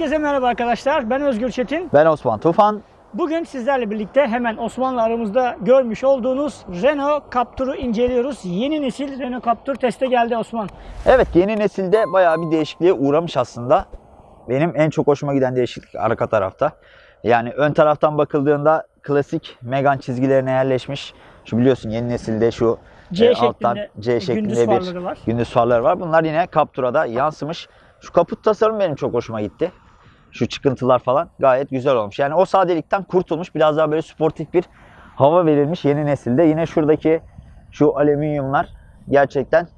Herkese merhaba arkadaşlar. Ben Özgür Çetin. Ben Osman Tufan. Bugün sizlerle birlikte hemen Osman'la aramızda görmüş olduğunuz Renault Captur'u inceliyoruz. Yeni nesil Renault Captur teste geldi Osman. Evet yeni nesilde bayağı bir değişikliğe uğramış aslında. Benim en çok hoşuma giden değişiklik arka tarafta. Yani ön taraftan bakıldığında klasik Megane çizgilerine yerleşmiş. Şu biliyorsun yeni nesilde şu C e, alttan C şeklinde gündüz bir farları var. gündüz farları var. Bunlar yine Captur'a da yansımış. Şu kaput tasarım benim çok hoşuma gitti. Şu çıkıntılar falan gayet güzel olmuş. Yani o sadelikten kurtulmuş. Biraz daha böyle sportif bir hava verilmiş yeni nesilde. Yine şuradaki şu alüminyumlar gerçekten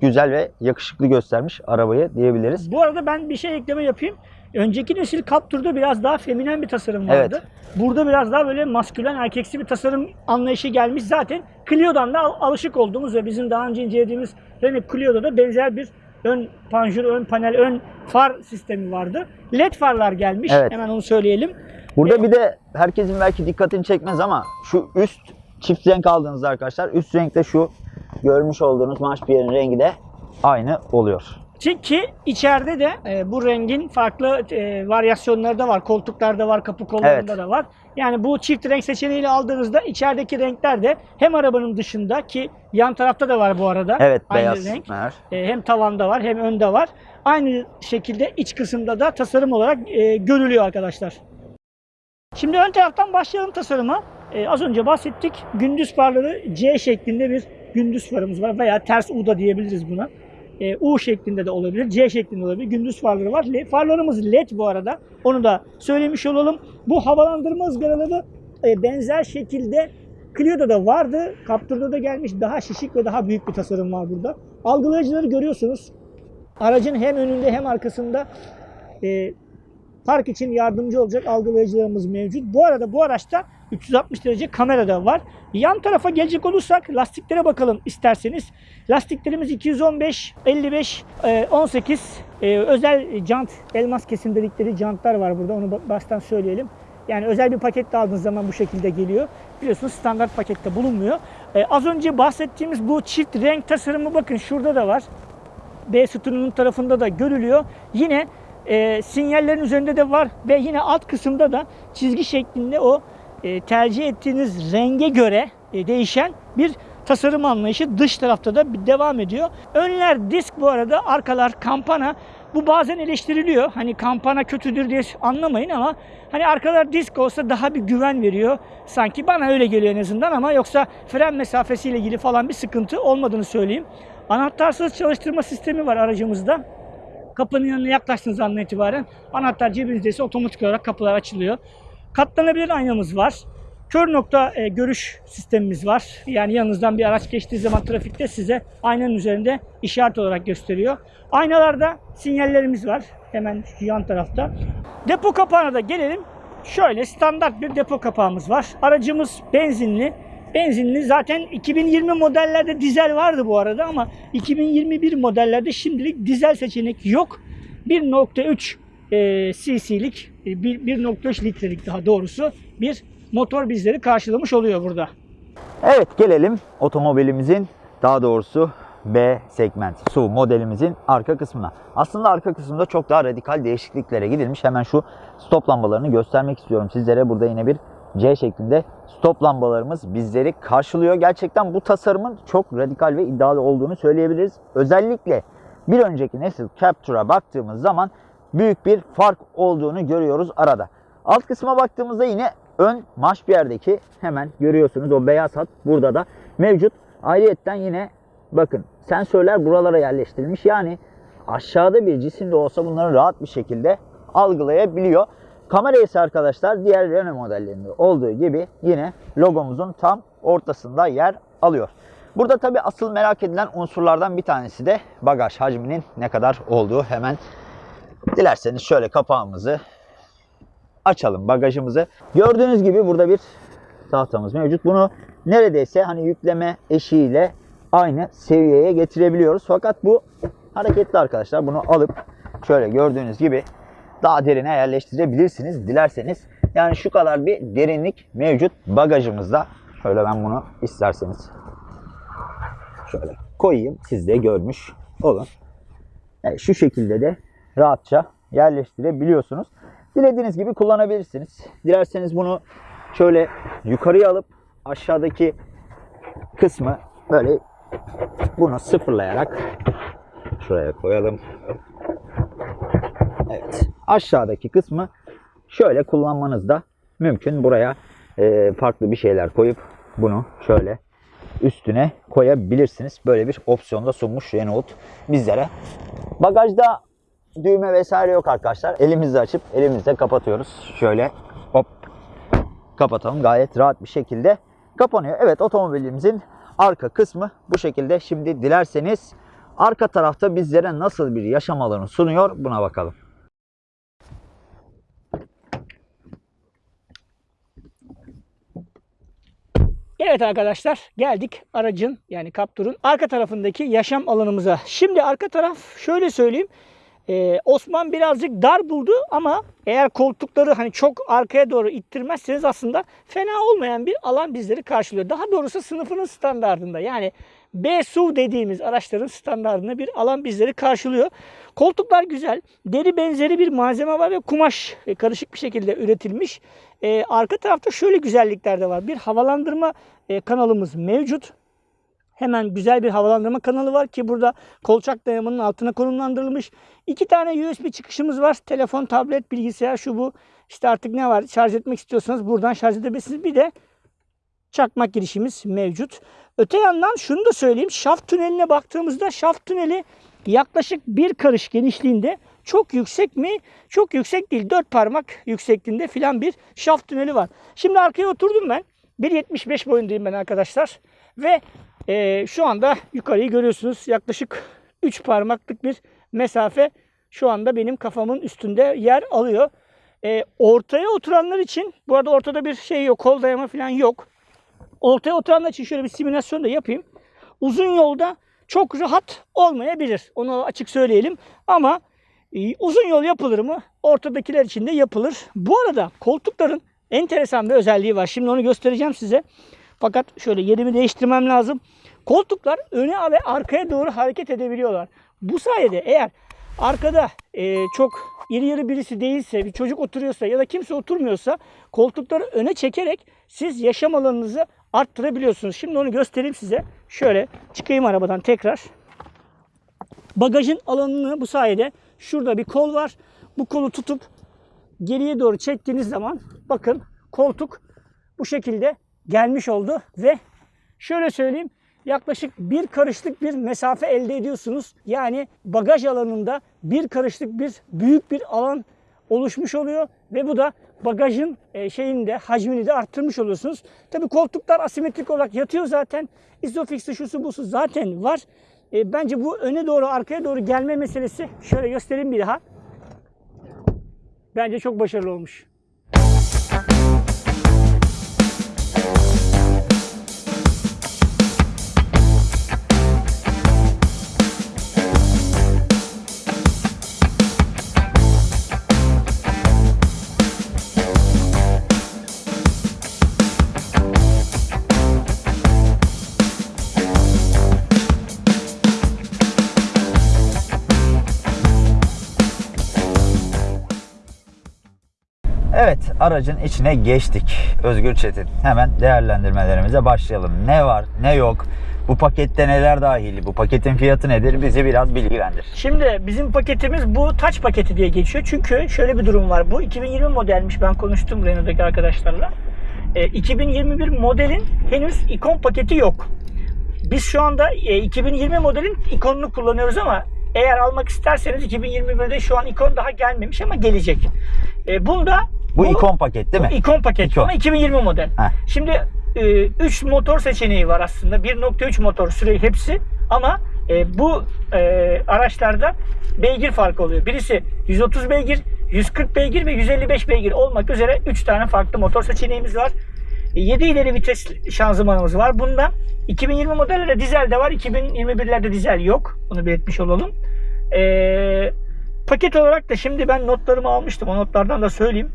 güzel ve yakışıklı göstermiş arabayı diyebiliriz. Bu arada ben bir şey ekleme yapayım. Önceki nesil Captur'da biraz daha feminen bir tasarım vardı. Evet. Burada biraz daha böyle maskülen erkeksi bir tasarım anlayışı gelmiş. Zaten Clio'dan da al- alışık olduğumuz ve bizim daha önce incelediğimiz Renault Clio'da da benzer bir ön panjur, ön panel, ön far sistemi vardı. LED farlar gelmiş. Evet. Hemen onu söyleyelim. Burada bir de herkesin belki dikkatini çekmez ama şu üst çift renk aldığınızda arkadaşlar üst renkte şu görmüş olduğunuz Maşpiyer'in rengi de aynı oluyor. Çünkü içeride de e, bu rengin farklı e, varyasyonları da var. Koltuklarda var, kapı kollarında Evet. da var. Yani bu çift renk seçeneğiyle aldığınızda içerideki renkler de hem arabanın dışında ki yan tarafta da var bu arada. Evet aynı beyaz. renk. mer. E, hem tavanda var hem önde var. Aynı şekilde iç kısımda da tasarım olarak e, görülüyor arkadaşlar. Şimdi ön taraftan başlayalım tasarıma. E, az önce bahsettik. Gündüz farları C şeklinde bir gündüz farımız var veya ters U da diyebiliriz buna. E, U şeklinde de olabilir, C şeklinde olabilir. Gündüz farları var. Le- farlarımız LED bu arada. Onu da söylemiş olalım. Bu havalandırma ızgaraları e, benzer şekilde Clio'da da vardı. Captur'da da gelmiş. Daha şişik ve daha büyük bir tasarım var burada. Algılayıcıları görüyorsunuz. Aracın hem önünde hem arkasında e, park için yardımcı olacak algılayıcılarımız mevcut. Bu arada bu araçta 360 derece kamera da var. Yan tarafa gelecek olursak lastiklere bakalım isterseniz. Lastiklerimiz 215, 55, e, 18 e, özel jant, elmas kesim dedikleri jantlar var burada. Onu ba- baştan söyleyelim. Yani özel bir paket de aldığınız zaman bu şekilde geliyor. Biliyorsunuz standart pakette bulunmuyor. E, az önce bahsettiğimiz bu çift renk tasarımı bakın şurada da var. B sütununun tarafında da görülüyor. Yine e, sinyallerin üzerinde de var ve yine alt kısımda da çizgi şeklinde o e, tercih ettiğiniz renge göre e, değişen bir tasarım anlayışı dış tarafta da devam ediyor. Önler disk bu arada, arkalar kampana. Bu bazen eleştiriliyor. Hani kampana kötüdür diye anlamayın ama hani arkalar disk olsa daha bir güven veriyor. Sanki bana öyle geliyor en azından ama yoksa fren mesafesiyle ilgili falan bir sıkıntı olmadığını söyleyeyim. Anahtarsız çalıştırma sistemi var aracımızda. Kapının yanına yaklaştığınız andan itibaren anahtar cebinizdeyse otomatik olarak kapılar açılıyor. Katlanabilir aynamız var. Kör nokta e, görüş sistemimiz var. Yani yanınızdan bir araç geçtiği zaman trafikte size aynanın üzerinde işaret olarak gösteriyor. Aynalarda sinyallerimiz var. Hemen şu yan tarafta. Depo kapağına da gelelim. Şöyle standart bir depo kapağımız var. Aracımız benzinli. Benzinli zaten 2020 modellerde dizel vardı bu arada ama 2021 modellerde şimdilik dizel seçenek yok. 1.3 e, cc'lik, e, bir- 1.3 litrelik daha doğrusu bir motor bizleri karşılamış oluyor burada. Evet gelelim otomobilimizin daha doğrusu B segment SUV modelimizin arka kısmına. Aslında arka kısımda çok daha radikal değişikliklere gidilmiş. Hemen şu stop lambalarını göstermek istiyorum sizlere. Burada yine bir C şeklinde stop lambalarımız bizleri karşılıyor. Gerçekten bu tasarımın çok radikal ve iddialı olduğunu söyleyebiliriz. Özellikle bir önceki nesil Captur'a baktığımız zaman büyük bir fark olduğunu görüyoruz arada. Alt kısma baktığımızda yine ön maşpiyerdeki hemen görüyorsunuz o beyaz hat burada da mevcut. Ayrıyetten yine bakın sensörler buralara yerleştirilmiş. Yani aşağıda bir cisim de olsa bunları rahat bir şekilde algılayabiliyor. Kamera ise arkadaşlar diğer Renault modellerinde olduğu gibi yine logomuzun tam ortasında yer alıyor. Burada tabi asıl merak edilen unsurlardan bir tanesi de bagaj hacminin ne kadar olduğu. Hemen dilerseniz şöyle kapağımızı açalım bagajımızı. Gördüğünüz gibi burada bir tahtamız mevcut. Bunu neredeyse hani yükleme eşiğiyle aynı seviyeye getirebiliyoruz. Fakat bu hareketli arkadaşlar. Bunu alıp şöyle gördüğünüz gibi daha derine yerleştirebilirsiniz dilerseniz. Yani şu kadar bir derinlik mevcut bagajımızda. Şöyle ben bunu isterseniz şöyle koyayım. Siz de görmüş olun. Evet, şu şekilde de rahatça yerleştirebiliyorsunuz. Dilediğiniz gibi kullanabilirsiniz. Dilerseniz bunu şöyle yukarıya alıp aşağıdaki kısmı böyle bunu sıfırlayarak şuraya koyalım. Evet. Aşağıdaki kısmı şöyle kullanmanız da mümkün. Buraya e, farklı bir şeyler koyup bunu şöyle üstüne koyabilirsiniz. Böyle bir opsiyon da sunmuş Renault bizlere. Bagajda düğme vesaire yok arkadaşlar. Elimizle açıp elimizle kapatıyoruz. Şöyle hop kapatalım. Gayet rahat bir şekilde kapanıyor. Evet otomobilimizin arka kısmı bu şekilde. Şimdi dilerseniz arka tarafta bizlere nasıl bir yaşam alanı sunuyor buna bakalım. Evet arkadaşlar geldik aracın yani Captur'un arka tarafındaki yaşam alanımıza. Şimdi arka taraf şöyle söyleyeyim. Ee, Osman birazcık dar buldu ama eğer koltukları hani çok arkaya doğru ittirmezseniz aslında fena olmayan bir alan bizleri karşılıyor. Daha doğrusu sınıfının standartında yani B SUV dediğimiz araçların standartında bir alan bizleri karşılıyor. Koltuklar güzel. Deri benzeri bir malzeme var ve kumaş e, karışık bir şekilde üretilmiş. Ee, arka tarafta şöyle güzellikler de var. Bir havalandırma e, kanalımız mevcut. Hemen güzel bir havalandırma kanalı var ki burada kolçak dayamanın altına konumlandırılmış. İki tane USB çıkışımız var. Telefon, tablet, bilgisayar şu bu. İşte artık ne var şarj etmek istiyorsanız buradan şarj edebilirsiniz. Bir de çakmak girişimiz mevcut. Öte yandan şunu da söyleyeyim. Şaft tüneline baktığımızda şaft tüneli yaklaşık bir karış genişliğinde çok yüksek mi? Çok yüksek değil. Dört parmak yüksekliğinde filan bir şaft tüneli var. Şimdi arkaya oturdum ben. 1.75 boyundayım ben arkadaşlar. Ve e, şu anda yukarıyı görüyorsunuz. Yaklaşık 3 parmaklık bir mesafe şu anda benim kafamın üstünde yer alıyor. E, ortaya oturanlar için bu arada ortada bir şey yok. Kol dayama falan yok. Ortaya oturanlar için şöyle bir simülasyon da yapayım. Uzun yolda çok rahat olmayabilir. Onu açık söyleyelim. Ama e, uzun yol yapılır mı? Ortadakiler için de yapılır. Bu arada koltukların enteresan bir özelliği var. Şimdi onu göstereceğim size. Fakat şöyle yerimi değiştirmem lazım. Koltuklar öne ve arkaya doğru hareket edebiliyorlar. Bu sayede eğer arkada e, çok iri yarı birisi değilse, bir çocuk oturuyorsa ya da kimse oturmuyorsa koltukları öne çekerek siz yaşam alanınızı arttırabiliyorsunuz. Şimdi onu göstereyim size. Şöyle çıkayım arabadan tekrar. Bagajın alanını bu sayede şurada bir kol var. Bu kolu tutup geriye doğru çektiğiniz zaman bakın koltuk bu şekilde gelmiş oldu ve şöyle söyleyeyim yaklaşık bir karışlık bir mesafe elde ediyorsunuz. Yani bagaj alanında bir karışlık bir büyük bir alan oluşmuş oluyor ve bu da bagajın e, şeyini de hacmini de arttırmış oluyorsunuz. Tabi koltuklar asimetrik olarak yatıyor zaten. Isofix'i şusu busu zaten var. E, bence bu öne doğru arkaya doğru gelme meselesi şöyle göstereyim bir daha. Bence çok başarılı olmuş. Aracın içine geçtik. Özgür Çetin. Hemen değerlendirmelerimize başlayalım. Ne var ne yok? Bu pakette neler dahil? Bu paketin fiyatı nedir? Bizi biraz bilgilendir. Şimdi bizim paketimiz bu taç paketi diye geçiyor. Çünkü şöyle bir durum var. Bu 2020 modelmiş. Ben konuştum Renault'daki arkadaşlarla. E, 2021 modelin henüz ikon paketi yok. Biz şu anda e, 2020 modelin ikonunu kullanıyoruz ama eğer almak isterseniz 2021'de şu an ikon daha gelmemiş ama gelecek. E, bunda Bu, ikon paket değil mi? bu ikon paket İkon. ama 2020 model. Heh. Şimdi 3 motor seçeneği var aslında. 1.3 motor süreyi hepsi ama e, bu e, araçlarda beygir farkı oluyor. Birisi 130 beygir, 140 beygir ve 155 beygir olmak üzere 3 tane farklı motor seçeneğimiz var. 7 ileri vites şanzımanımız var. Bunda 2020 modellerde dizel de var. 2021'lerde dizel yok. Bunu belirtmiş olalım. Ee, paket olarak da şimdi ben notlarımı almıştım. O notlardan da söyleyeyim.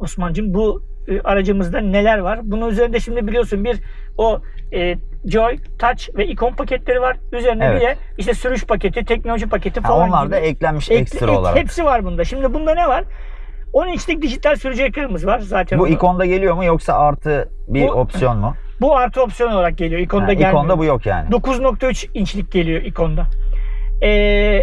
Osman'cığım bu e, aracımızda neler var? Bunun üzerinde şimdi biliyorsun bir o e, Joy, Touch ve Icon paketleri var. Üzerine Evet. bir de işte sürüş paketi, teknoloji paketi Ha, falan onlar gibi. da eklenmiş Ek- ekstra ek- olarak. Hepsi var bunda. Şimdi bunda ne var? 10 inçlik dijital sürücü ekranımız var zaten. Bu onu- ikonda geliyor mu yoksa artı bir Bu- opsiyon mu? bu artı opsiyon olarak geliyor. İkonda Ha, gelmiyor. ikonda bu yok yani. 9.3 inçlik geliyor ikonda. Ee,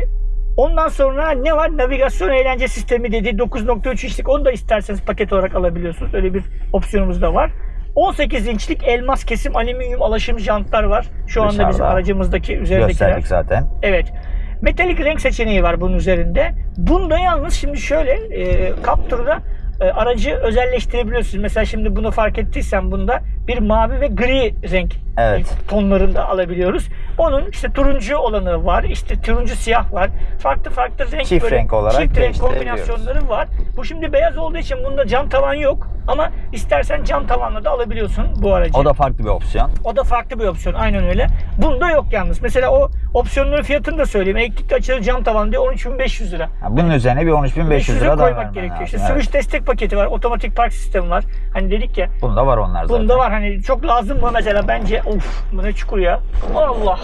ondan sonra ne var? Navigasyon eğlence sistemi dedi 9.3 inçlik. Onu da isterseniz paket olarak alabiliyorsunuz. Öyle bir opsiyonumuz da var. 18 inçlik elmas kesim alüminyum alaşım jantlar var. Şu anda bizim aracımızdaki üzerindekiler. Gösterdik zaten. Evet. Metalik renk seçeneği var bunun üzerinde. Bunda yalnız şimdi şöyle e, Captur'da e, aracı özelleştirebiliyorsunuz. Mesela şimdi bunu fark ettiysen bunda bir mavi ve gri renk Evet. tonlarında alabiliyoruz. Onun işte turuncu olanı var, işte turuncu siyah var. Farklı farklı renk Çift renk olarak çift renk kombinasyonları var. Bu şimdi beyaz olduğu için bunda cam tavan yok. Ama istersen cam tavanla da alabiliyorsun bu aracı. O da farklı bir opsiyon. O da farklı bir opsiyon. Aynen öyle. Bunda yok yalnız. Mesela o opsiyonların fiyatını da söyleyeyim. Elektrikli açılı cam tavan diyor 13.500 lira. Ha, bunun üzerine bir 13.500 lira daha koymak gerekiyor. lazım. İşte Evet. sürüş destek paketi var. Otomatik park sistemi var. Hani dedik ya Bunda var onlar zaten. bunda var hani çok lazım mı mesela bence of bu ne çukur ya. Allah.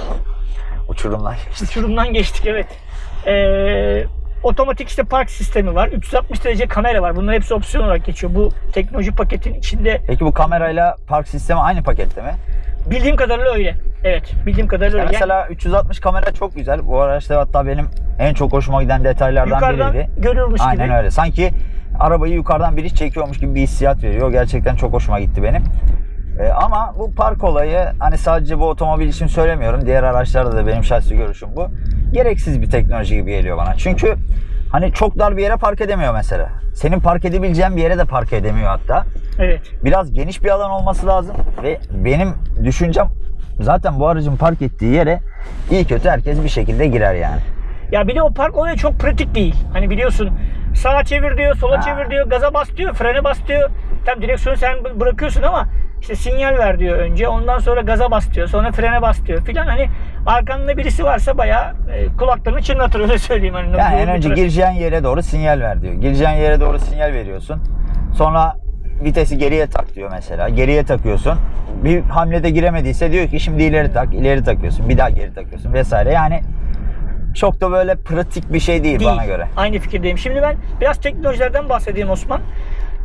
Uçurumlar geçti. Uçurumdan geçtik evet. Ee, otomatik işte park sistemi var. 360 derece kamera var. Bunlar hepsi opsiyon olarak geçiyor. Bu teknoloji paketin içinde Peki bu kamerayla park sistemi aynı pakette mi? bildiğim kadarıyla öyle. Evet, bildiğim kadarıyla öyle. Yani mesela 360 kamera çok güzel. Bu araçta hatta benim en çok hoşuma giden detaylardan yukarıdan biriydi. görüyormuş Aynen gibi. öyle. Sanki arabayı yukarıdan biri çekiyormuş gibi bir hissiyat veriyor. Gerçekten çok hoşuma gitti benim. Ee, ama bu park olayı hani sadece bu otomobil için söylemiyorum. Diğer araçlarda da benim şahsi görüşüm bu. Gereksiz bir teknoloji gibi geliyor bana. Çünkü hani çok dar bir yere park edemiyor mesela. Senin park edebileceğin bir yere de park edemiyor hatta. Evet. Biraz geniş bir alan olması lazım ve benim düşüncem zaten bu aracın park ettiği yere iyi kötü herkes bir şekilde girer yani. Ya bir de o park olayı çok pratik değil. Hani biliyorsun sağa çevir diyor, sola Ha. çevir diyor, gaza bas diyor, frene bas diyor. Tam direksiyonu sen bı- bırakıyorsun ama işte sinyal ver diyor önce. Ondan sonra gaza bas diyor. Sonra frene bas diyor filan. Hani arkanda birisi varsa bayağı e, kulaklarını çınlatır öyle söyleyeyim. Hani Yani en önce trafik. gireceğin yere doğru sinyal ver diyor. Gireceğin yere doğru sinyal veriyorsun. Sonra vitesi geriye tak diyor mesela. Geriye takıyorsun. Bir hamlede giremediyse diyor ki şimdi ileri tak, ileri takıyorsun. Bir daha geri takıyorsun vesaire. Yani çok da böyle pratik bir şey değil, Değil. bana göre. Aynı fikirdeyim. Şimdi ben biraz teknolojilerden bahsedeyim Osman.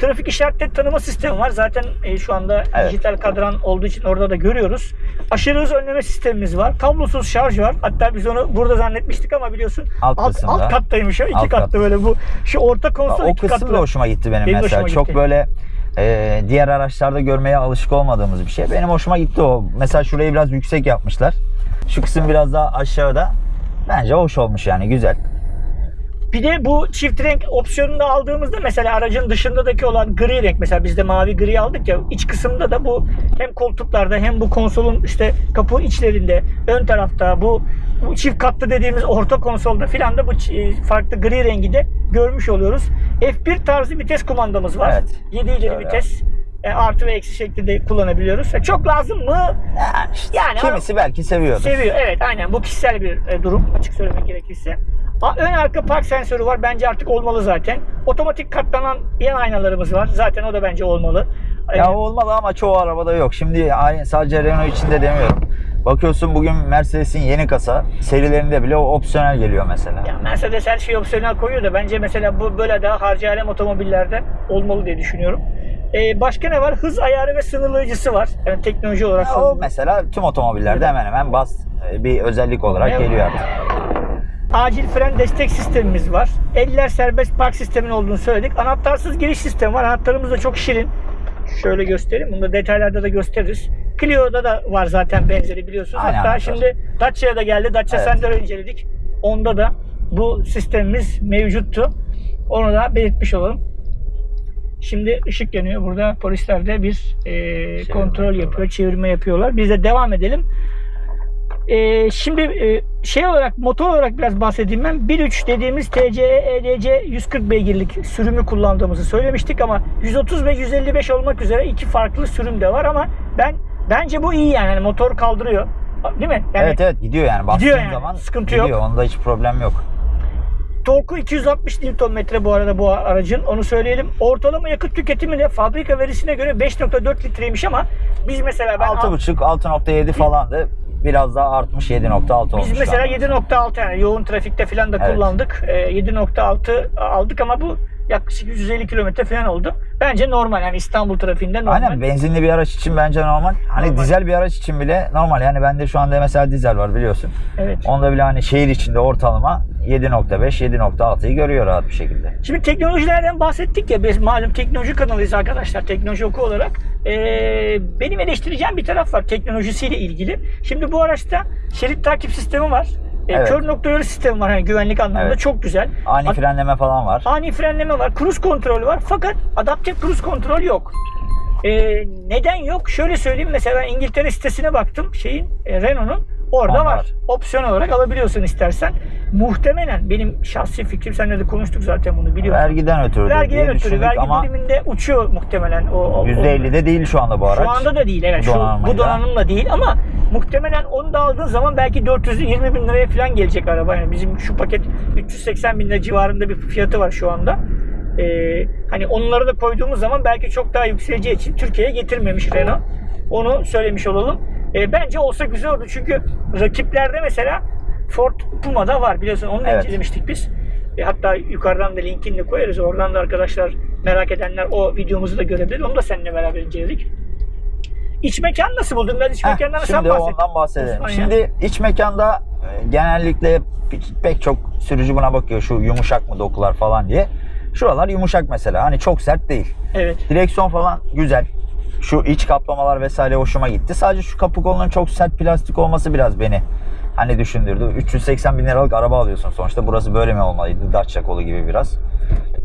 Trafik işaretleri tanıma sistemi var. Zaten e, şu anda Evet. dijital kadran olduğu için orada da görüyoruz. Aşırı hız önleme sistemimiz var. Kablosuz şarj var. Hatta biz onu burada zannetmiştik ama biliyorsun Alt alt, kısımda. alt kattaymış o. iki Alt katlı kat. böyle bu. Şu orta konsol O iki kısım katlı. da hoşuma gitti benim, Benim mesela. Çok gitti. böyle e, diğer araçlarda görmeye alışık olmadığımız bir şey. Benim hoşuma gitti o. Mesela şurayı biraz yüksek yapmışlar. Şu kısım biraz daha aşağıda. Bence hoş olmuş yani güzel. Bir de bu çift renk opsiyonunu da aldığımızda mesela aracın dışındaki olan gri renk mesela biz de mavi gri aldık ya iç kısımda da bu hem koltuklarda hem bu konsolun işte kapı içlerinde ön tarafta bu, bu çift katlı dediğimiz orta konsolda filan da bu farklı gri rengi de görmüş oluyoruz. F1 tarzı vites kumandamız var. Evet. 7 ileri vites e, artı ve eksi şeklinde kullanabiliyoruz. E, Çok lazım mı? Yani, kimisi belki seviyordur. Seviyor. Evet aynen. Bu kişisel bir e, durum açık söylemek gerekirse. A- Ön arka park sensörü var. Bence artık olmalı zaten. Otomatik katlanan yan aynalarımız var. Zaten o da bence olmalı. Ya olmalı ama çoğu arabada yok. Şimdi sadece Renault için de demiyorum. Bakıyorsun bugün Mercedes'in yeni kasa serilerinde bile o opsiyonel geliyor mesela. ya Mercedes her şeyi opsiyonel koyuyor da bence mesela bu böyle daha harcı alem otomobillerde olmalı diye düşünüyorum. E, başka ne var? Hız ayarı ve sınırlayıcısı var. Yani teknoloji olarak. Ya o mesela tüm otomobillerde hemen hemen bas e, bir özellik olarak Evet. geliyor artık. Acil fren destek sistemimiz var. Eller serbest park sistemin olduğunu söyledik. Anahtarsız giriş sistemi var. Anahtarımız da çok şirin. Şöyle göstereyim. Bunu da detaylarda da gösteririz. Clio'da da var zaten benzeri biliyorsunuz. Aynı Hatta anahtar. şimdi Dacia'ya da geldi. Dacia Evet. Sender'ı inceledik. Onda da bu sistemimiz mevcuttu. Onu da belirtmiş olalım. Şimdi ışık yanıyor. Burada polisler de bir e, kontrol yapıyorlar. yapıyor, çevirme yapıyorlar. Biz de devam edelim. E, şimdi e, şey olarak motor olarak biraz bahsedeyim ben. 1.3 dediğimiz TCE EDC 140 beygirlik sürümü kullandığımızı söylemiştik ama 130 ve 155 olmak üzere iki farklı sürüm de var ama ben bence bu iyi yani, Yani motor kaldırıyor. Değil mi? Yani evet evet gidiyor yani Gidiyor yani, zaman sıkıntı gidiyor. yok. Onda hiç problem yok. Torku 260 Nm bu arada bu aracın onu söyleyelim. Ortalama yakıt tüketimi de fabrika verisine göre 5.4 litreymiş ama biz mesela ben 6.5 6.7 falandı. Biraz daha artmış 7.6 olmuş. biz mesela şu anda. 7.6 yani yoğun trafikte falan da Evet. kullandık. Ee, 7.6 aldık ama bu yaklaşık 150 kilometre falan oldu. Bence normal yani İstanbul trafiğinde normal. Aynen benzinli bir araç için bence normal. Hani Normal. dizel bir araç için bile normal. Yani bende şu anda mesela dizel var biliyorsun. Evet. Onda bile hani şehir içinde ortalama 7.5 7.6'yı görüyor rahat bir şekilde. Şimdi teknolojilerden bahsettik ya biz malum teknoloji kanalıyız arkadaşlar teknoloji oku olarak. Ee, benim eleştireceğim bir taraf var teknolojisiyle ilgili. Şimdi bu araçta şerit takip sistemi var. Ee, Evet. Kör nokta uyarı sistemi var hani güvenlik anlamında Evet. çok güzel. Ani Ad- frenleme falan var. ani frenleme var, cruise kontrolü var fakat adaptif cruise kontrol yok. Ee, neden yok? Şöyle söyleyeyim mesela İngiltere sitesine baktım şeyin e, Renault'un orada Onlar. var. Opsiyon olarak alabiliyorsun istersen. Muhtemelen benim şahsi fikrim seninle de konuştuk zaten bunu biliyorsun. Vergiden ötürü Vergiden ötürü vergi ama diliminde uçuyor muhtemelen o. o- o- %50'de değil şu anda bu araç. Şu anda da değil evet. Şu, bu donanımla değil ama muhtemelen onu da aldığın zaman belki 420 bin liraya falan gelecek araba. Yani bizim şu paket 380 bin lira civarında bir fiyatı var şu anda. Ee, hani onları da koyduğumuz zaman belki çok daha yükseleceği için Türkiye'ye getirmemiş Renault. Onu söylemiş olalım. Ee, bence olsa güzel oldu çünkü rakiplerde mesela Ford Puma'da var biliyorsun onu da Evet. incelemiştik biz. E, hatta yukarıdan da linkini koyarız. Oradan da arkadaşlar merak edenler o videomuzu da görebilir. Onu da seninle beraber inceledik. İç mekan nasıl buldun? Ben iç Heh, mekandan sen şimdi bahset. ondan bahsedelim. Ya. Şimdi iç mekanda e, genellikle pe- pek çok sürücü buna bakıyor şu yumuşak mı dokular falan diye. Şuralar yumuşak mesela. Hani çok sert değil. Evet. Direksiyon falan güzel. Şu iç kaplamalar vesaire hoşuma gitti. Sadece şu kapı kolunun çok sert plastik olması biraz beni hani düşündürdü. 380 bin liralık araba alıyorsun sonuçta. Burası böyle mi olmalıydı? Dacia kolu gibi biraz.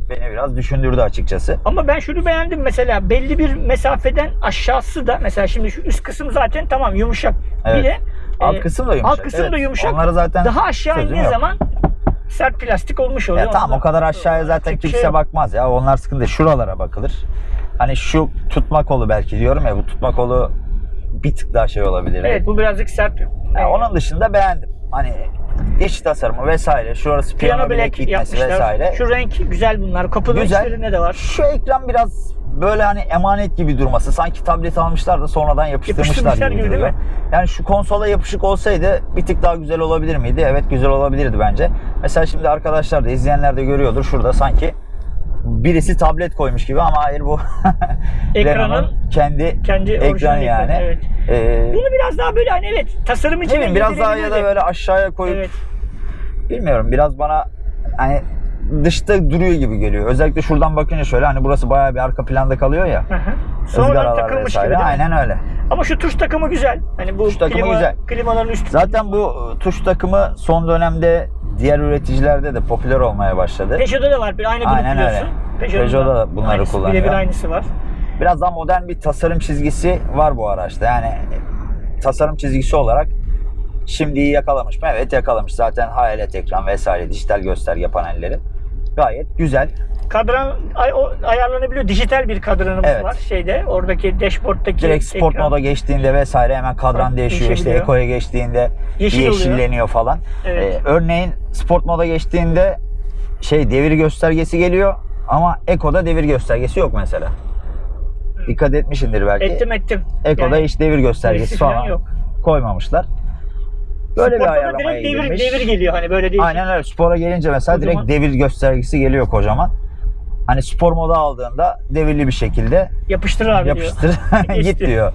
Beni biraz düşündürdü açıkçası. Ama ben şunu beğendim mesela belli bir mesafeden aşağısı da mesela şimdi şu üst kısım zaten tamam yumuşak. Evet. Bir de Alt e, kısım da yumuşak. alt kısım Evet. da yumuşak. Onları zaten daha aşağı yok. zaman sert plastik olmuş oluyor. Ya tamam o kadar aşağıya zaten kimse şey bakmaz ya. Onlar sıkıntı. Şuralara bakılır. Hani şu tutma kolu belki diyorum ya bu tutma kolu bir tık daha şey olabilir. Evet bu birazcık sert. Ya onun dışında beğendim. Hani iç tasarımı vesaire, şurası piyano, Piyano bilek bilek gitmesi vesaire. Şu renk güzel bunlar. Kapının Güzel. de var. Şu ekran biraz böyle hani emanet gibi durması. Sanki tablet almışlar da sonradan yapıştırmışlar, Yapıştırmışlar gibi, gibi değil duruyor. Yani şu konsola yapışık olsaydı bir tık daha güzel olabilir miydi? Evet güzel olabilirdi bence. Mesela şimdi arkadaşlar da izleyenler de görüyordur. Şurada sanki birisi tablet koymuş gibi ama hayır bu Ekranın kendi, kendi ekranı yani. ekranı, evet. Ee, Bunu biraz daha böyle hani evet tasarım için bileyim biraz daha ya da böyle aşağıya koyup Evet. bilmiyorum biraz bana hani dışta duruyor gibi geliyor. Özellikle şuradan bakınca şöyle hani burası bayağı bir arka planda kalıyor ya. Hı hı. Sonradan takılmış gibi vesaire. mi? Aynen öyle. Ama şu tuş takımı güzel. Hani bu Tuş takımı klima, güzel. klimaların üstü. Zaten bu e, tuş takımı son dönemde diğer üreticilerde de popüler olmaya başladı. Peugeot'da da var. Bir aynı grup Aynen biliyorsun. öyle. Peugeot'da da bunları aynısı, kullanıyor. Birebir aynısı var. Biraz daha modern bir tasarım çizgisi var bu araçta. Yani tasarım çizgisi olarak şimdiyi yakalamış mı? Evet yakalamış. Zaten hayalet ekran vesaire dijital gösterge panelleri. Gayet güzel. Kadran ay, o, ayarlanabiliyor. Dijital bir kadranımız Evet. var şeyde. Oradaki dashboard'taki Direkt sport ekran. moda geçtiğinde vesaire hemen kadran değişiyor. İşte ekoya geçtiğinde Yeşil oluyor. yeşilleniyor falan. Evet. Ee, örneğin sport moda geçtiğinde şey devir göstergesi geliyor ama ekoda devir göstergesi yok mesela. Dikkat etmişindir belki. Ettim ettim. Ekoda Yani hiç devir göstergesi falan yok. koymamışlar. Böyle bir Sport'ta da ayarlamaya direkt devir, devir geliyor hani böyle değil. Aynen öyle. Spora gelince mesela Kocaman. direkt devir göstergesi geliyor kocaman. Hani spor moda aldığında devirli bir şekilde Yapıştır abi diyor. yapıştır Geçti. git diyor.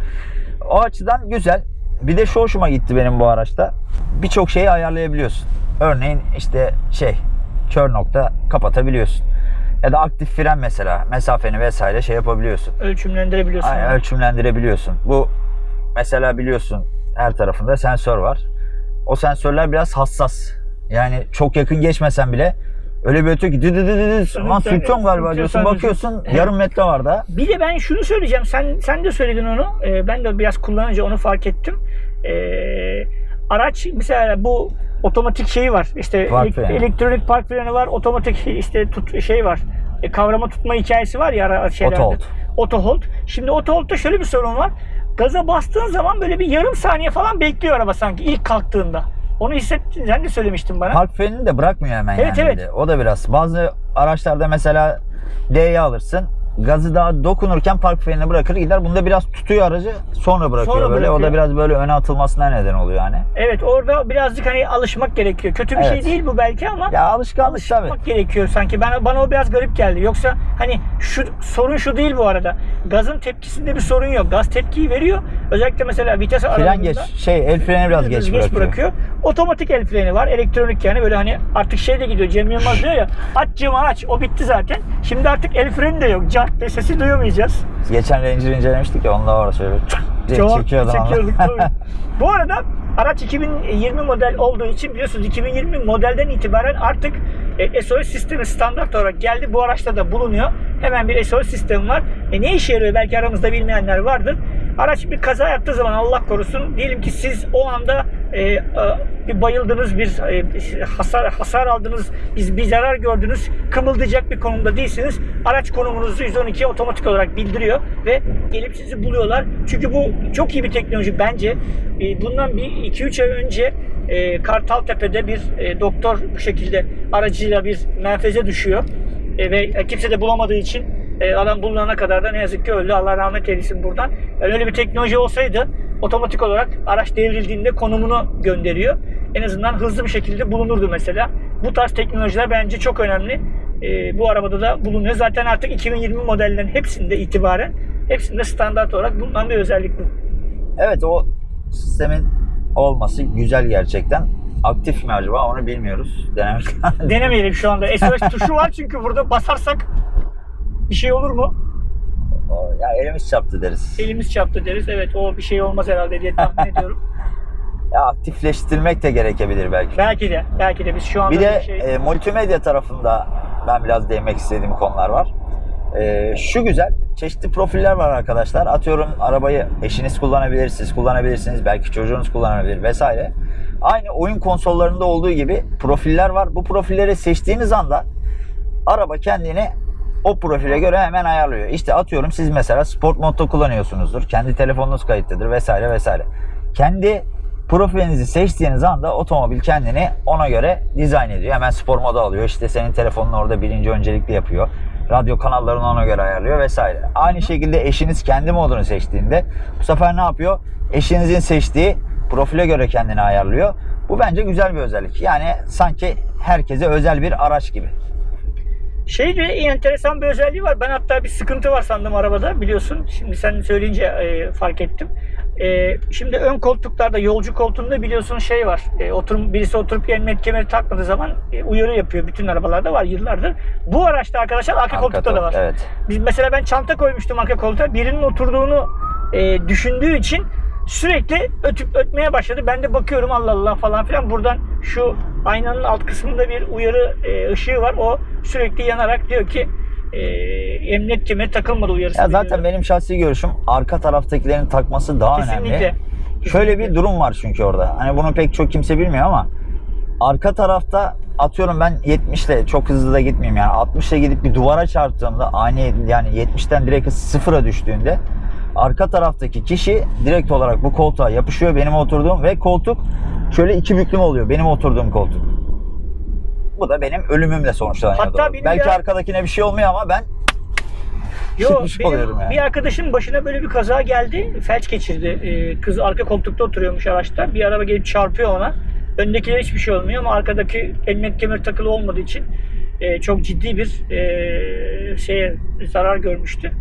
O açıdan güzel. Bir de şu hoşuma gitti benim bu araçta. Birçok şeyi ayarlayabiliyorsun. Örneğin işte şey kör nokta kapatabiliyorsun. Ya da aktif fren mesela mesafeni vesaire şey yapabiliyorsun. Ölçümlendirebiliyorsun. Aynen, ölçümlendirebiliyorsun. Bu mesela biliyorsun her tarafında sensör var. O sensörler biraz hassas. Yani çok yakın geçmesen bile öyle bir ötüyor ki dı dı dı dı dı. Sürüklüyor, sürtüyorum galiba diyorsun. Bakıyorsun yarım metre var da. Bir de ben şunu söyleyeceğim. Sen sen de söyledin onu. Ee, ben de biraz kullanınca onu fark ettim. Ee, araç mesela bu otomatik şeyi var. İşte Park freni. elektronik park freni var. Otomatik işte tut, şey var. E, kavrama tutma hikayesi var ya şeylerde. Auto hold. Auto hold. Şimdi auto hold'da şöyle bir sorun var. Gaza bastığın zaman böyle bir yarım saniye falan bekliyor araba sanki ilk kalktığında. Onu hissettin. Sen de söylemiştin bana. Park frenini de bırakmıyor hemen Evet, yani. evet. O da biraz. Bazı araçlarda mesela D'ye alırsın. Gazı daha dokunurken park frenini bırakır gider. Bunda biraz tutuyor aracı sonra bırakıyor Sonra böyle. O bırakıyor. da biraz böyle öne atılmasına neden oluyor yani. Evet orada birazcık hani alışmak gerekiyor. Kötü bir Evet. şey değil bu belki ama Ya alışkanlık tabii. alışmak gerekiyor sanki. Bana bana o biraz garip geldi. Yoksa hani şu sorun şu değil bu arada. Gazın tepkisinde bir sorun yok. Gaz tepkiyi veriyor. Özellikle mesela vites Fren aralığında geç, şey el freni biraz geç, bırakıyor. Otomatik el freni var. Elektronik yani böyle hani artık şey de gidiyor. Cem Yılmaz diyor ya aç camı aç. O bitti zaten. Şimdi artık el freni de yok. Cart diye sesi duyamayacağız. Geçen Ranger incelemiştik ya onda var şöyle. Çok çekiyorduk tabii. Bu arada araç 2020 model olduğu için biliyorsunuz 2020 modelden itibaren artık e, SOS sistemi standart olarak geldi. Bu araçta da bulunuyor. Hemen bir SOS sistemi var. E, ne işe yarıyor belki aramızda bilmeyenler vardır. Araç bir kaza yaptığı zaman Allah korusun diyelim ki siz o anda e, bir bayıldınız, bir e, hasar hasar aldınız, biz bir zarar gördünüz, kımıldayacak bir konumda değilsiniz. Araç konumunuzu 112 otomatik olarak bildiriyor ve gelip sizi buluyorlar. Çünkü bu çok iyi bir teknoloji bence. E, bundan bir 2-3 ay önce e, Kartaltepe'de bir e, doktor bu şekilde aracıyla bir menfeze düşüyor. E, ve kimse de bulamadığı için e, adam bulunana kadar da ne yazık ki öldü. Allah rahmet eylesin buradan. Yani öyle bir teknoloji olsaydı otomatik olarak araç devrildiğinde konumunu gönderiyor. En azından hızlı bir şekilde bulunurdu mesela. Bu tarz teknolojiler bence çok önemli. E, bu arabada da bulunuyor. Zaten artık 2020 modellerin hepsinde itibaren hepsinde standart olarak bulunan bir özellik bu. Evet o sistemin olması güzel gerçekten. Aktif mi acaba onu bilmiyoruz. Denemek Denemeyelim şu anda. SOS tuşu var çünkü burada basarsak bir şey olur mu? O- ya elimiz çarptı deriz. Elimiz çarptı deriz. Evet o bir şey olmaz herhalde diye tahmin ediyorum. Ya aktifleştirmek de gerekebilir belki. Belki de. Belki de biz şu anda Bir de şey... e, multimedya tarafında ben biraz değinmek istediğim konular var. E, şu güzel, çeşitli profiller var arkadaşlar. Atıyorum arabayı eşiniz kullanabilir, siz kullanabilirsiniz, belki çocuğunuz kullanabilir vesaire. Aynı oyun konsollarında olduğu gibi profiller var. Bu profilleri seçtiğiniz anda araba kendini o profile göre hemen ayarlıyor. İşte atıyorum siz mesela sport modda kullanıyorsunuzdur. Kendi telefonunuz kayıtlıdır vesaire vesaire. Kendi profilinizi seçtiğiniz anda otomobil kendini ona göre dizayn ediyor. Hemen spor moda alıyor. İşte senin telefonun orada birinci öncelikli yapıyor. Radyo kanallarını ona göre ayarlıyor vesaire. Aynı şekilde eşiniz kendi modunu seçtiğinde bu sefer ne yapıyor? Eşinizin seçtiği profile göre kendini ayarlıyor. Bu bence güzel bir özellik. Yani sanki herkese özel bir araç gibi. Şey de enteresan bir özelliği var. Ben hatta bir sıkıntı var sandım arabada biliyorsun. Şimdi sen söyleyince e, fark ettim. E, şimdi ön koltuklarda yolcu koltuğunda biliyorsun şey var. E, oturum, birisi oturup emniyet kemeri takmadığı zaman e, uyarı yapıyor. Bütün arabalarda var yıllardır. Bu araçta arkadaşlar arka, koltukta da var. Evet. Biz mesela ben çanta koymuştum arka koltuğa. Birinin oturduğunu e, düşündüğü için sürekli ötüp ötmeye başladı. Ben de bakıyorum Allah Allah falan filan. Buradan şu aynanın alt kısmında bir uyarı e, ışığı var. O sürekli yanarak diyor ki e, emniyet kemeri takılmadı uyarısı. Ya zaten benim şahsi görüşüm arka taraftakilerin takması daha Kesinlikle. önemli. Şöyle bir durum var çünkü orada. Hani bunu pek çok kimse bilmiyor ama arka tarafta atıyorum ben 70 ile çok hızlı da gitmeyeyim yani 60 ile gidip bir duvara çarptığımda ani yani 70'ten direkt sıfıra düştüğünde arka taraftaki kişi direkt olarak bu koltuğa yapışıyor benim oturduğum ve koltuk şöyle iki büklüm oluyor benim oturduğum koltuk. Bu da benim ölümümle sonuçlanıyor. Hatta benim Belki ya- arkadakine bir şey olmuyor ama ben Yo, çıkmış benim yani. bir arkadaşım başına böyle bir kaza geldi. Felç geçirdi. Ee, kız arka koltukta oturuyormuş araçta. Bir araba gelip çarpıyor ona. Öndekilere hiçbir şey olmuyor ama arkadaki emniyet kemeri takılı olmadığı için e, çok ciddi bir e, şeye zarar görmüştü.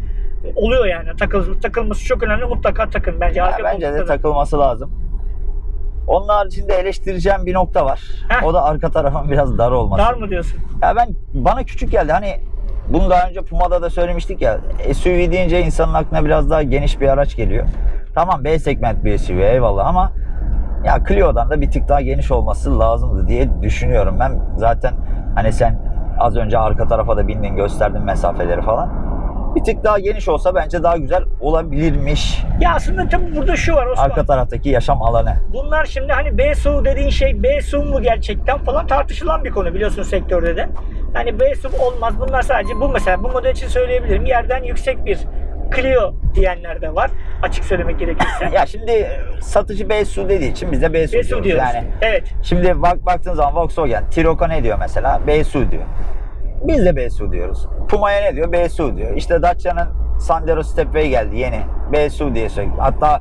Oluyor yani. Takıl, takılması çok önemli. Mutlaka takın bence. Ya Arka bence de takılması lazım. Onun haricinde eleştireceğim bir nokta var. Heh. O da arka tarafın biraz dar olması. Dar mı diyorsun? Ya ben bana küçük geldi. Hani bunu daha önce Puma'da da söylemiştik ya. SUV deyince insanın aklına biraz daha geniş bir araç geliyor. Tamam B segment bir SUV eyvallah ama ya Clio'dan da bir tık daha geniş olması lazımdı diye düşünüyorum. Ben zaten hani sen az önce arka tarafa da bindin gösterdin mesafeleri falan. Bir tık daha geniş olsa bence daha güzel olabilirmiş. Ya aslında tabii burada şu var Osman. Arka taraftaki yaşam alanı. Bunlar şimdi hani BSU dediğin şey BSU mu gerçekten falan tartışılan bir konu biliyorsun sektörde de. Yani BSU olmaz. Bunlar sadece bu mesela bu model için söyleyebilirim. Yerden yüksek bir Clio diyenler de var. Açık söylemek gerekirse. Ya şimdi satıcı BSU dediği için biz de BSU, BSU diyoruz. diyoruz. Yani Evet. Şimdi bak baktığın zaman Volkswagen, Tiroco ne diyor mesela? BSU diyor. Biz de BSU diyoruz. Puma'ya ne diyor? BSU diyor. İşte Dacia'nın Sandero Stepway geldi yeni. BSU diye söylüyor. Hatta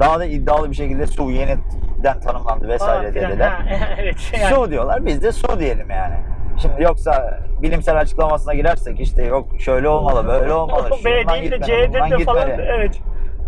daha da iddialı bir şekilde SU yeniden tanımlandı vesaire dediler. Evet. Yani. Su diyorlar. Biz de su diyelim yani. Şimdi yoksa bilimsel açıklamasına girersek işte yok şöyle olmalı, böyle olmalı. B değil de buradan de falan. Evet.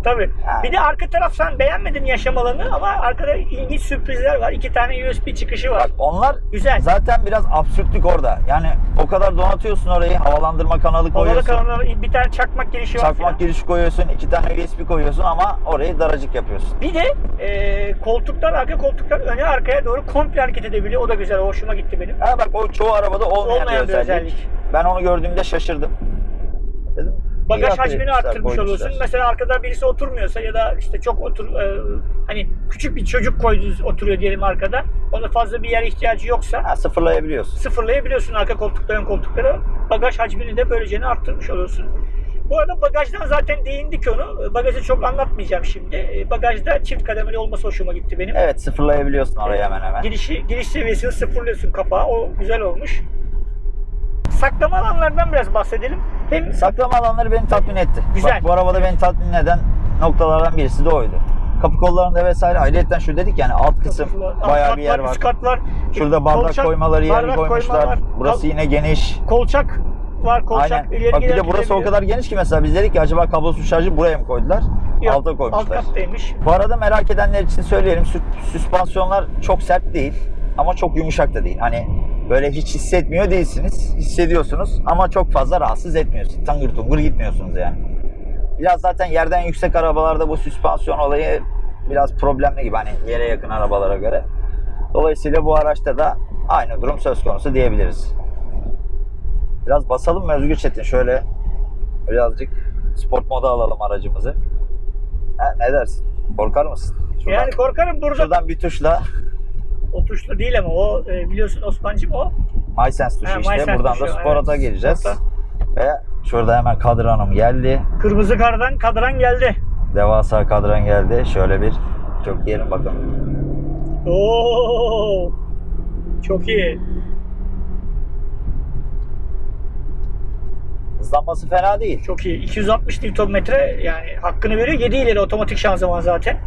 Tabii. Ha. Bir de arka taraf sen beğenmedin yaşam alanı ama arkada ilginç sürprizler var. İki tane USB çıkışı var. Bak onlar Güzel. zaten biraz absürtlük orada. Yani o kadar donatıyorsun orayı, havalandırma kanalı koyuyorsun. kanalına bir tane çakmak girişi var. Çakmak filan. girişi koyuyorsun, iki tane USB koyuyorsun ama orayı daracık yapıyorsun. Bir de e, koltuklar, arka koltuklar öne arkaya doğru komple hareket edebiliyor. O da güzel. Hoşuma gitti benim. Ha bak o çoğu arabada olmayan, Olmayan bir bir özellik. özellik. Ben onu gördüğümde şaşırdım. Bagaj hacmini arttırmış oluyorsun. Mesela arkada birisi oturmuyorsa ya da işte çok otur e, hani küçük bir çocuk koydunuz oturuyor diyelim arkada. Ona fazla bir yer ihtiyacı yoksa Ha, sıfırlayabiliyorsun. sıfırlayabiliyorsun arka koltukları ön koltukları. Bagaj hacmini de böylece arttırmış oluyorsun. Bu arada bagajdan zaten değindik onu. Bagajı çok anlatmayacağım şimdi. E, Bagajda çift kademeli olması hoşuma gitti benim. Evet sıfırlayabiliyorsun orayı hemen hemen. Girişi, giriş seviyesini sıfırlıyorsun kapağı. O güzel olmuş. Saklama alanlardan biraz bahsedelim. Hem Saklama alanları beni tatmin etti. Güzel. Bak, bu arabada beni tatmin eden noktalardan birisi de oydu. Kapı kollarında vesaire ayrıyetten şu dedik yani alt kısım Alt bayağı bir yer var. Üst kat var. Şurada bardak Kolçak- koymaları bardak koymuşlar. var. Burası yine geniş. kolçak var. Kolçak Aynen. ileri Bak bir de burası o kadar geniş ki mesela biz dedik ki acaba kablosuz şarjı buraya mı koydular? Yok, Alta Alt koymuşlar. kattaymış. Bu arada merak edenler için söyleyelim. sü- Süspansiyonlar çok sert değil ama çok yumuşak da değil. Hani böyle hiç hissetmiyor değilsiniz. Hissediyorsunuz ama çok fazla rahatsız etmiyorsun. Tangır tungur gitmiyorsunuz yani. Biraz zaten yerden yüksek arabalarda bu süspansiyon olayı biraz problemli gibi hani yere yakın arabalara göre. Dolayısıyla bu araçta da aynı durum söz konusu diyebiliriz. Biraz basalım mı Özgür Çetin? Şöyle birazcık sport moda alalım aracımızı. Ha, ne dersin? Korkar mısın? Şuradan, Yani korkarım burada. şuradan bir tuşla O tuşlu değil ama o e, biliyorsun Osman'cım o. MySense tuşu Ha, işte. MySense Buradan tuşu, da Sport'a evet. gireceğiz. Sport'a. Ve şurada hemen kadranım geldi. Kırmızı kardan kadran geldi. Devasa kadran geldi. Şöyle bir çok diyelim bakalım. Oo. Çok iyi. Hızlanması fena değil. Çok iyi. 260 Nm yani hakkını veriyor. 7 ileri otomatik şanzıman zaten.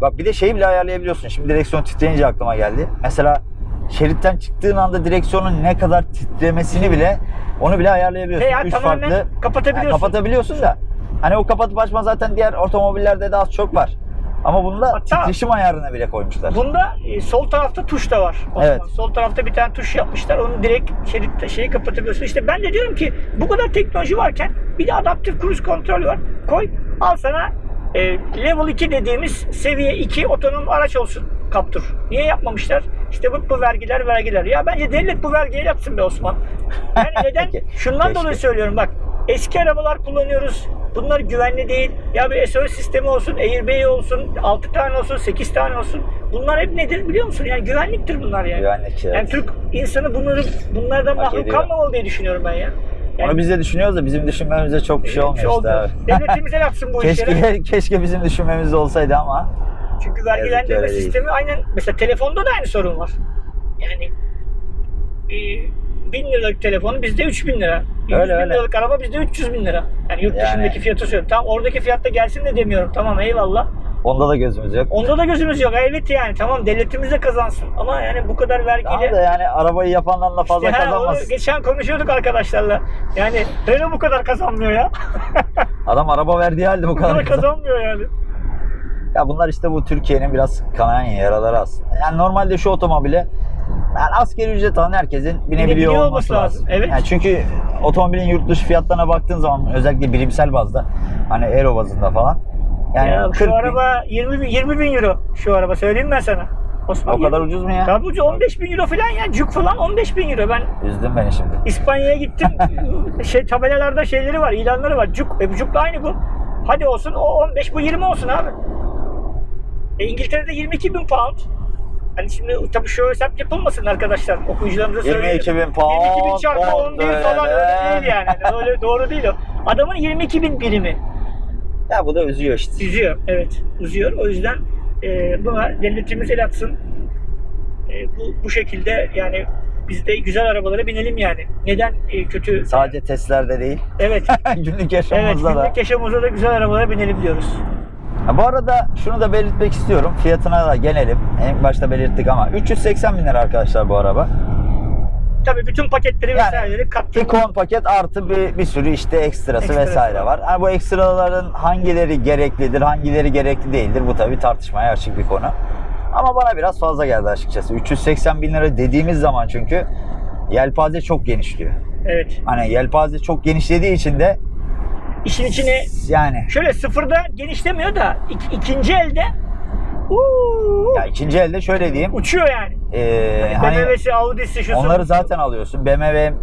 Bak bir de şeyi bile ayarlayabiliyorsun. Şimdi direksiyon titreyince aklıma geldi. Mesela şeritten çıktığın anda direksiyonun ne kadar titremesini bile onu bile ayarlayabiliyorsun. Veya Üç tamamen farklı kapatabiliyorsun. Yani kapatabiliyorsun da hani o kapatıp açma zaten diğer otomobillerde de az çok var. Ama bunda Hatta- titreşim ayarını bile koymuşlar. Bunda e, sol tarafta tuş da var. Evet. Sol tarafta bir tane tuş yapmışlar. Onu direkt şeritte şeyi kapatabiliyorsun. İşte ben de diyorum ki bu kadar teknoloji varken bir de adaptif cruise kontrol var. Koy al sana e, level 2 dediğimiz seviye 2 otonom araç olsun Captur. Niye yapmamışlar? İşte bu, bu vergiler vergiler. Ya bence devlet bu vergiyi yapsın be Osman. Yani neden? Şundan Keşke. dolayı söylüyorum bak. Eski arabalar kullanıyoruz. Bunlar güvenli değil. Ya bir SOS sistemi olsun, airbag olsun, 6 tane olsun, 8 tane olsun. Bunlar hep nedir biliyor musun? Yani güvenliktir bunlar yani. Güvenlik, evet. Yani Türk insanı bunları bunlardan mahrum kalmamalı diye düşünüyorum ben ya. Yani Onu biz de düşünüyoruz da bizim düşünmemize çok bir şey olmuyor işte. olmuyor. abi. Devletimize yapsın bu işleri. Keşke, keşke bizim düşünmemiz olsaydı ama Çünkü vergilendirme değil. sistemi aynen mesela telefonda da aynı sorun var. Yani e, 1000 liralık telefonu bizde 3000 lira. 100 Öyle, bin öyle. liralık araba bizde 300 bin lira. Yani yurt Yani- dışındaki fiyatı söylüyorum. Tamam oradaki fiyatta gelsin de demiyorum. Tamam eyvallah. Onda da gözümüz yok. Onda da gözümüz yok. Evet yani tamam devletimiz de kazansın. Ama yani bu kadar vergiyle... Tamam da yani arabayı yapandan da fazla İşte kazanmaz. geçen konuşuyorduk arkadaşlarla. Yani Renault bu kadar kazanmıyor ya. Adam araba verdiği halde bu bu kadar kadar kazan. kazanmıyor yani. Ya bunlar işte bu Türkiye'nin biraz kanayan yaraları aslında. Yani normalde şu otomobile yani asgari ücret alan herkesin binebiliyor Binebiliyor olması, olması lazım. lazım, evet. Yani çünkü otomobilin yurt dışı fiyatlarına baktığın zaman özellikle birimsel bazda hani euro bazında falan yani ya 40 şu bin, araba 20 bin, 20 bin euro şu araba söyleyeyim ben sana. Osman, o kadar ucuz mu ya? Tabii ucuz 15 bin euro falan ya. Cuk falan 15 bin euro. Ben Üzdün beni şimdi. İspanya'ya gittim. şey tabelalarda şeyleri var, ilanları var. Cuk, e, bu Cuk'la aynı bu. Hadi olsun o 15 bu 20 olsun abi. E, İngiltere'de 22 bin pound. Hani şimdi tabii şu hesap yapılmasın arkadaşlar. Okuyucularımıza söyleyeyim. 22 bin pound. 22 bin çarpı 10 bin falan öyle. değil yani. Öyle doğru değil o. Adamın 22 bin birimi. Ya bu da üzüyor işte. Üzüyor, evet. Üzüyor. O yüzden e, buna devletimiz el atsın. E, bu, bu şekilde yani biz de güzel arabalara binelim yani. Neden e, kötü? Sadece testlerde değil, Evet. günlük evet, yaşamımızda da. günlük yaşamımızda da güzel arabalara binelim diyoruz. Ha, bu arada şunu da belirtmek istiyorum. Fiyatına da gelelim. En başta belirttik ama 380 bin lira arkadaşlar bu araba. Tabii bütün paketleri Yani vesaireleri kattım. Tikon paket artı bir, bir sürü işte ekstrası Ekstrası vesaire var. Yani bu ekstraların hangileri gereklidir, hangileri gerekli değildir bu tabii tartışmaya açık bir konu. Ama bana biraz fazla geldi açıkçası. 380 bin lira dediğimiz zaman çünkü yelpaze çok genişliyor. Evet. Hani yelpaze çok genişlediği için de İşin içine yani şöyle sıfırda genişlemiyor da ik- ikinci elde ya ikinci elde şöyle diyeyim. uçuyor yani. Ee, hani BMW'si, Audi'si, şusu. onları zaten alıyorsun. BMW,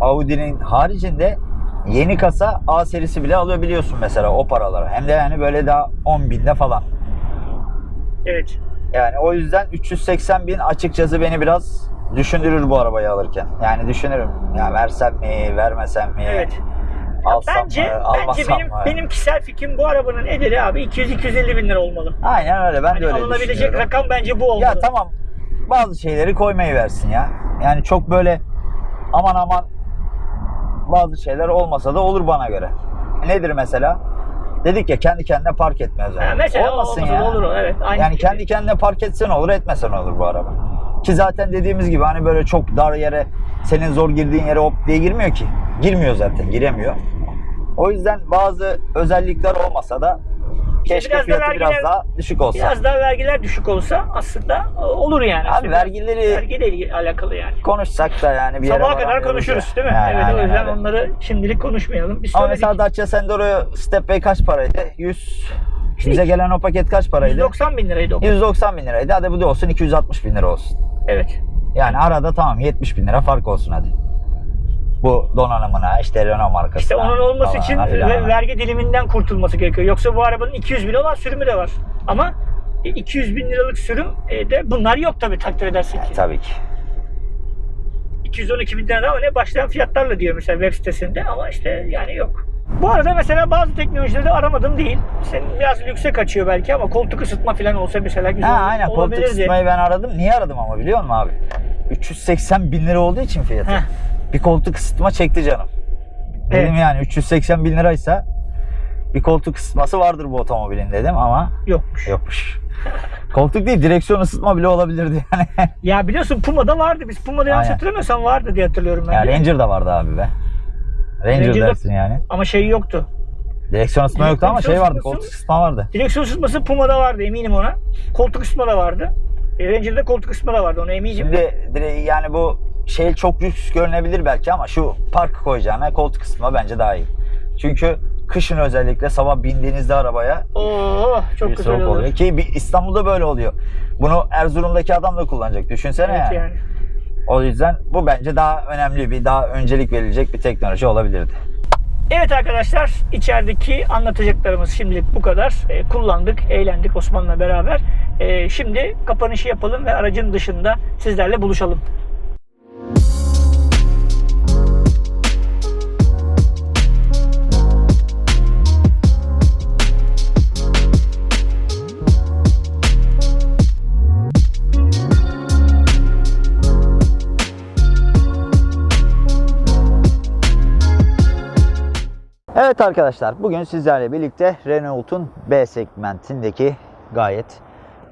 Audi'nin haricinde yeni kasa A serisi bile alabiliyorsun mesela o paralara. Hem de yani böyle daha 10 binde falan. Evet. Yani o yüzden 380 bin açıkçası beni biraz düşündürür bu arabayı alırken. Yani düşünürüm. Ya versem mi, vermesem mi? Evet. Alsam bence mı, bence almasam benim mı? benim kişisel fikrim bu arabanın ederi abi 200-250 bin lira olmalı. Aynen öyle. Ben Hani de öyle alınabilecek rakam bence bu olmalı. Ya tamam. Bazı şeyleri koymayı versin ya. Yani çok böyle aman aman bazı şeyler olmasa da olur bana göre. Nedir mesela? Dedik ya kendi kendine park etme özelliği. Ha, mesela Olmasın ya. olur evet. Aynı yani fikir. kendi kendine park etsen olur etmesen olur bu araba. Ki zaten dediğimiz gibi hani böyle çok dar yere senin zor girdiğin yere hop diye girmiyor ki. Girmiyor zaten giremiyor. O yüzden bazı özellikler olmasa da keşke biraz da fiyatı biraz vergiler- daha düşük olsa. Biraz daha vergiler düşük olsa aslında olur yani. Abi vergileri vergiyle ilgili- alakalı yani. konuşsak da yani bir yere Sabaha kadar konuşuruz ya. değil mi? Yani evet o aynen yüzden öyle. onları şimdilik konuşmayalım. Biz Ama söyledik. mesela Dacia Sandero Step Bay kaç paraydı? 100 İşte bize gelen o paket kaç paraydı? 190 bin liraydı o. 190 bin liraydı. Hadi bu da olsun 260 bin lira olsun. Evet. Yani arada tamam 70 bin lira fark olsun hadi. Bu donanımına işte Renault markasına. İşte onun olması için ve- vergi diliminden kurtulması gerekiyor. Yoksa bu arabanın 200 bin olan sürümü de var. Ama e, 200 bin liralık sürüm e, de bunlar yok tabii takdir edersin ki. Yani tabii ki. 212 bin lira ama ne başlayan fiyatlarla diyor mesela web sitesinde ama işte yani yok. Bu arada mesela bazı teknolojileri de aramadım değil. Senin biraz lükse kaçıyor belki ama koltuk ısıtma falan olsa mesela güzel Ha aynen koltuk ısıtmayı ben aradım. Niye aradım ama biliyor musun abi? 380 bin lira olduğu için fiyatı. Heh. Bir koltuk ısıtma çekti canım. Dedim Evet. yani 380 bin liraysa bir koltuk ısıtması vardır bu otomobilin dedim ama Yokmuş. yokmuş. koltuk değil direksiyon ısıtma bile olabilirdi yani. Ya biliyorsun Puma'da vardı. Biz Puma'da yanlış Aynen. hatırlamıyorsam vardı diye hatırlıyorum ben. ya de. Ranger da vardı abi be. Ranger Ranger'da- dersin yani. Ama şey yoktu. Direksiyon ısıtma yoktu ama şey vardı koltuk ısıtma vardı. Direksiyon ısıtması Puma'da vardı eminim ona. Koltuk ısıtma da vardı. E, Ranger'da koltuk ısıtma da vardı ona eminim. Şimdi yani bu şey çok lüks görünebilir belki ama şu park koyacağına koltuk ısıtma bence daha iyi. Çünkü kışın özellikle sabah bindiğinizde arabaya Oo çok güzel soğuk olur. oluyor. Ki bir İstanbul'da böyle oluyor. Bunu Erzurum'daki adam da kullanacak. Düşünsene Evet yani. yani. O yüzden bu bence daha önemli bir, daha öncelik verilecek bir teknoloji olabilirdi. Evet arkadaşlar içerideki anlatacaklarımız şimdilik bu kadar. E, kullandık, eğlendik Osman'la beraber. E, şimdi kapanışı yapalım ve aracın dışında sizlerle buluşalım. Evet arkadaşlar bugün sizlerle birlikte Renault'un B segmentindeki gayet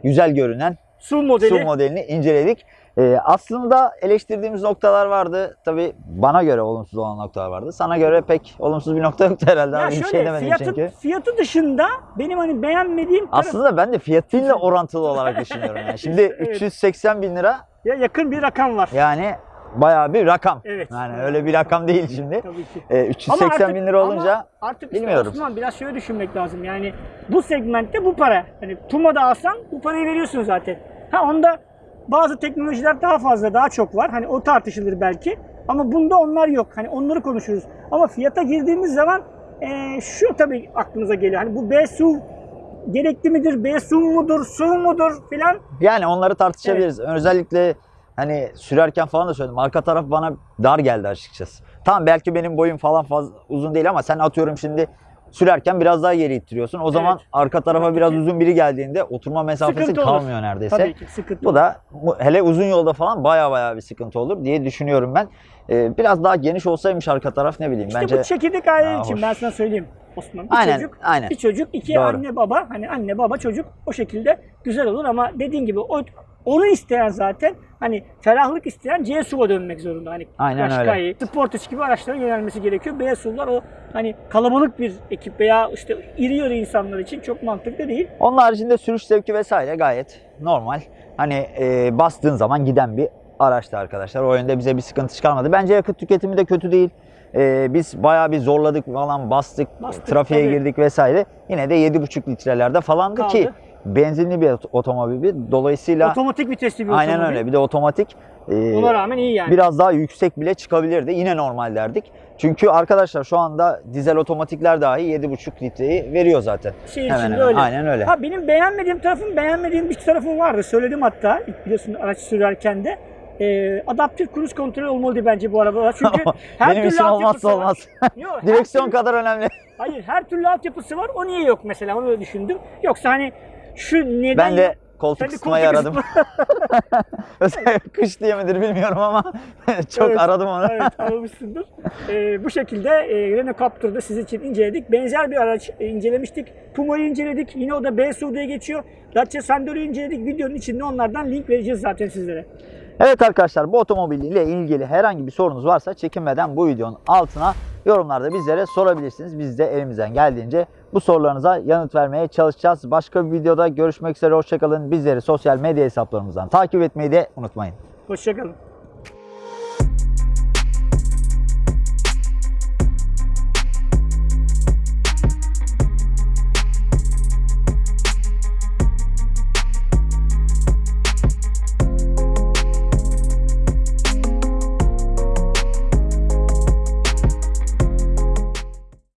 güzel görünen Su modeli. SUV modelini inceledik. Ee, aslında eleştirdiğimiz noktalar vardı. Tabi bana göre olumsuz olan noktalar vardı. Sana göre pek olumsuz bir nokta yoktu herhalde. ya abi. Bir şöyle şey demedim fiyatı, çünkü. fiyatı dışında benim hani beğenmediğim taraf Aslında ben de fiyatıyla orantılı olarak düşünüyorum. Yani. Şimdi Evet. 380 bin lira ya yakın bir rakam var. yani bayağı bir rakam. Evet. Yani öyle bir rakam değil şimdi. Tabii ki. Ee, Ama 380 artık- bin lira olunca ama artık işte bilmiyorum. Osman biraz şöyle düşünmek lazım. Yani bu segmentte bu para. Hani Puma'da alsan bu parayı veriyorsun zaten. Ha onda bazı teknolojiler daha fazla, daha çok var. Hani o tartışılır belki. Ama bunda onlar yok. Hani onları konuşuruz. Ama fiyata girdiğimiz zaman eee, şu tabii aklımıza geliyor. Hani bu B SUV gerekli midir? B SUV mudur? SUV mudur filan. Yani onları tartışabiliriz. Özellikle hani sürerken falan da söyledim. Arka taraf bana dar geldi açıkçası. Tamam belki benim boyum falan fazla uzun değil ama sen atıyorum şimdi sürerken biraz daha geri ittiriyorsun. O zaman arka tarafa Tabii biraz ki. uzun biri geldiğinde oturma mesafesi Sıkıntı olur. kalmıyor neredeyse. Tabii ki sıkıntı Bu da hele uzun yolda falan baya baya bir sıkıntı olur diye düşünüyorum ben. Ee, biraz daha geniş olsaymış arka taraf ne bileyim İşte bence. bu çekirdek aile Aa, için hoş. ben sana söyleyeyim Osman. Bir Aynen, çocuk, aynen. bir çocuk, iki Doğru. anne baba. Hani anne baba çocuk o şekilde güzel olur ama dediğin gibi o onu isteyen zaten hani ferahlık isteyen C SUV'a dönmek zorunda. Hani Aynen Qashqai, Sportage gibi araçlara yönelmesi gerekiyor. B SUV'lar o hani kalabalık bir ekip veya işte iri yarı insanlar için çok mantıklı değil. Onun haricinde sürüş zevki vesaire gayet normal. Hani e, bastığın zaman giden bir araçtı arkadaşlar. O yönde bize bir sıkıntı çıkarmadı. Bence yakıt tüketimi de kötü değil. E, biz bayağı bir zorladık falan bastık, Bastık, trafiğe tabii. girdik vesaire. Yine de 7,5 litrelerde falandı ki Kaldı. benzinli bir ot- otomobil. Dolayısıyla Otomatik vitesli bir aynen otomobil. öyle. Bir de otomatik. E, Ona rağmen iyi yani. biraz daha yüksek bile çıkabilirdi. Yine normal derdik. Çünkü arkadaşlar şu anda dizel otomatikler dahi 7,5 litreyi veriyor zaten. Şehir Hemen hemen. öyle. Aynen öyle. Ha benim beğenmediğim tarafım, beğenmediğim bir tarafım vardı. Söyledim hatta biliyorsun araç sürerken de. Ee, adaptif cruise kontrol olmalıydı bence bu arabalar. Çünkü her Benim türlü altyapısı var. olmaz. Yok, Direksiyon türlü- kadar önemli. Hayır her türlü altyapısı var. O niye yok mesela onu öyle düşündüm. Yoksa hani şu neden Ben de koltuk ısıtmayı aradım. Özellikle kış diye midir bilmiyorum ama çok Evet, aradım onu. evet aramışsındır. Ee, bu şekilde e, Renault Captur'da sizin için inceledik. Benzer bir araç e, incelemiştik. Puma'yı inceledik. Yine o da B diye geçiyor. Dacia Sandero'yu inceledik. Videonun içinde onlardan link vereceğiz zaten sizlere. Evet arkadaşlar bu otomobil ile ilgili herhangi bir sorunuz varsa çekinmeden bu videonun altına yorumlarda bizlere sorabilirsiniz. Biz de elimizden geldiğince bu sorularınıza yanıt vermeye çalışacağız. Başka bir videoda görüşmek üzere. Hoşçakalın. Bizleri sosyal medya hesaplarımızdan takip etmeyi de unutmayın. Hoşçakalın.